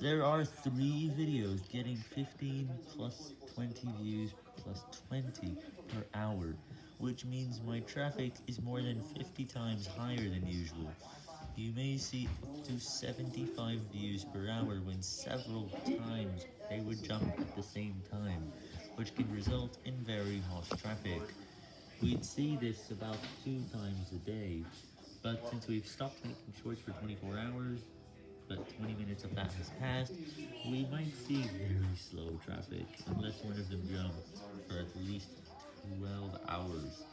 There are three videos getting 15 plus 20 views plus 20 per hour, which means my traffic is more than 50 times higher than usual. You may see up to 75 views per hour when several times they would jump at the same time, which can result in very harsh traffic. We'd see this about two times a day, but since we've stopped making shorts for 24 hours, but 20 minutes of that has passed, we might see very slow traffic, unless one of them jumps for at least 12 hours.